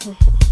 Mm-hmm.